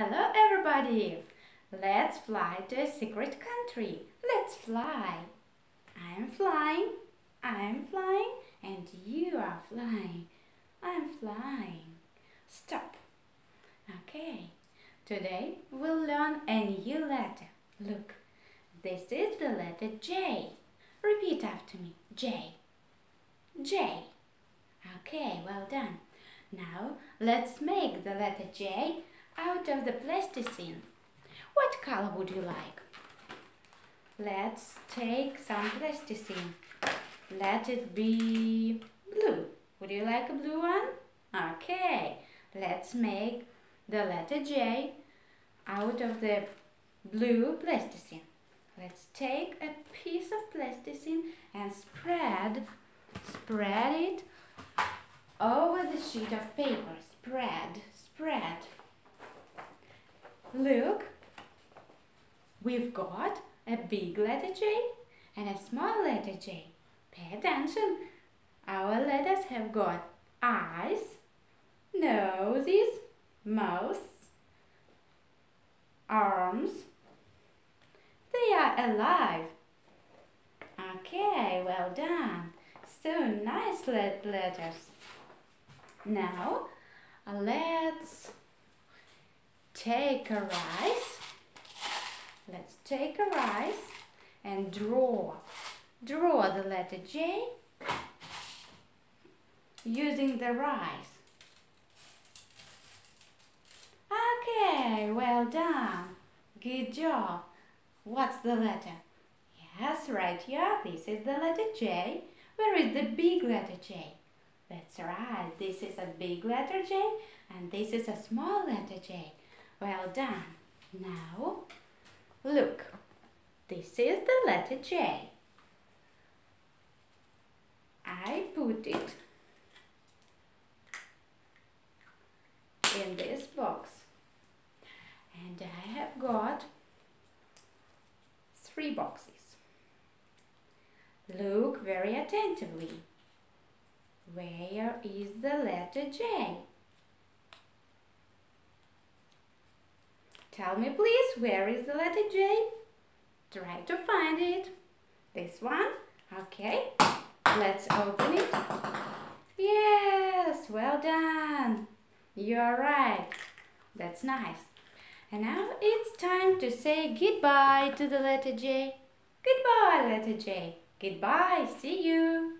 Hello everybody! Let's fly to a secret country. Let's fly. I'm flying, I'm flying, and you are flying. I'm flying. Stop. Okay. Today we'll learn a new letter. Look, this is the letter J. Repeat after me. J. J. Okay, well done. Now let's make the letter J out of the plasticine. What color would you like? Let's take some plasticine. Let it be blue. Would you like a blue one? Okay, let's make the letter J out of the blue plasticine. Let's take a piece of plasticine and spread, spread it over the sheet of paper. Spread, spread. Look, we've got a big letter J and a small letter J. Pay attention. Our letters have got eyes, noses, mouths, arms. They are alive. Okay, well done. So nice letters. Now, let's take a rice. Let's take a rice and draw. Draw the letter J using the rice. Okay, well done. Good job. What's the letter? Yes, right here. This is the letter J. Where is the big letter J? That's right. This is a big letter J and this is a small letter J. Well done. Now, look. This is the letter J. I put it in this box. And I have got three boxes. Look very attentively. Where is the letter J? Tell me please, where is the letter J? Try to find it. This one? Okay. Let's open it. Yes, well done. You're right. That's nice. And now it's time to say goodbye to the letter J. Goodbye, letter J. Goodbye. See you.